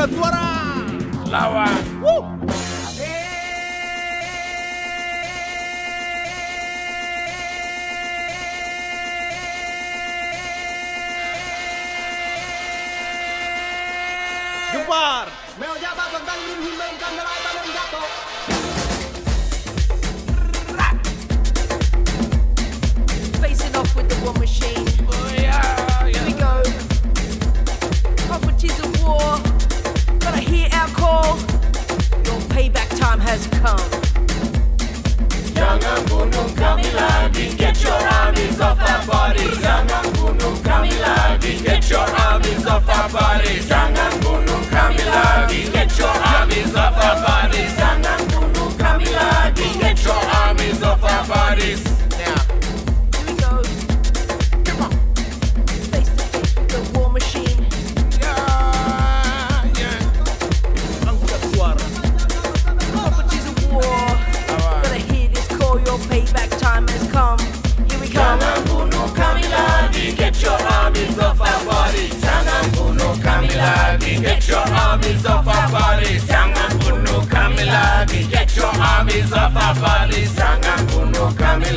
memberikan suara lawan. Woo. Gempar. Mel jabat bang bang jatuh. Has come. Jangan bunuh Get your armies off our bodies Jangan bunuh kami lagi Get your armies off our bodies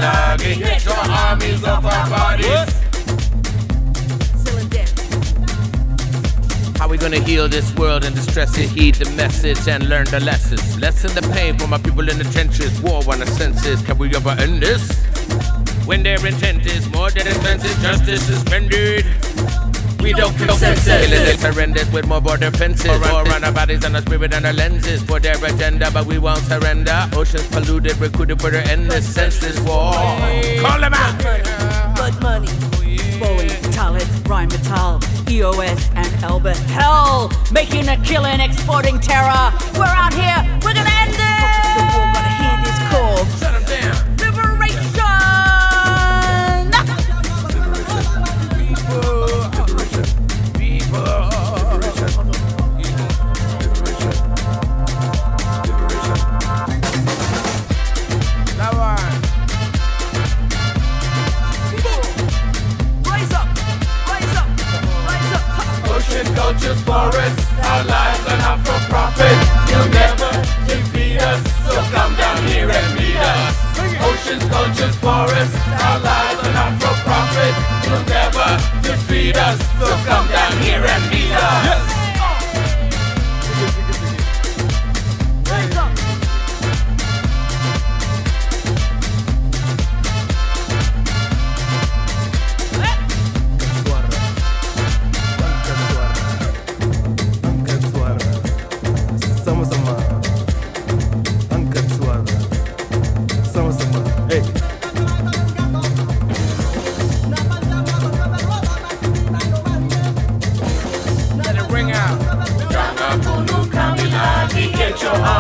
lagi Get your armies off our bodies Still. How we gonna heal this world and distress it? Heed the message and learn the lessons. Lessen the pain for my people in the trenches. War on the senses. Can we ever end this? When their intent is more than expensive, justice is suspended. We don't consensus. Killing is horrendous with more border fences. War on our bodies and our spirit and our lenses for their agenda, but we won't surrender. Oceans polluted, recruited for their endless senseless war. Call them out. Blood money. Boeing, Thales, Rheinmetall, EOS, and Albert Hell, making a killing, exporting terror. We're out here, we're gonna Cultures, forests, our lives are not for profit. You'll never defeat us, so come down here and meet us. Oceans, cultures, forests, our lives are not for profit. You'll never defeat us, so come down here and meet us.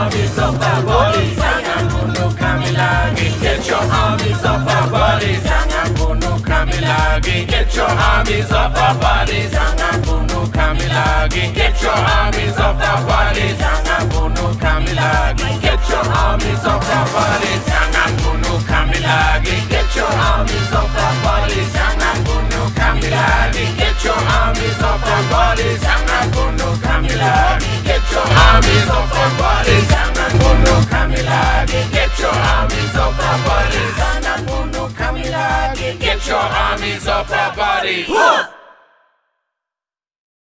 Armies off our bodies. Jangan bunuh kami lagi, get your armies off our bodies. Jangan bunuh kami lagi, get your armies off our bodies. Jangan bunuh kami lagi, get your armies off our bodies. Jangan bunuh kami lagi, get your armies off our bodies. Jangan bunuh kami lagi, get your armies off our bodies. Jangan bunuh kami lagi, get your armies off our bodies. Jangan bunuh kami lagi, get your armies off armies off our bodies.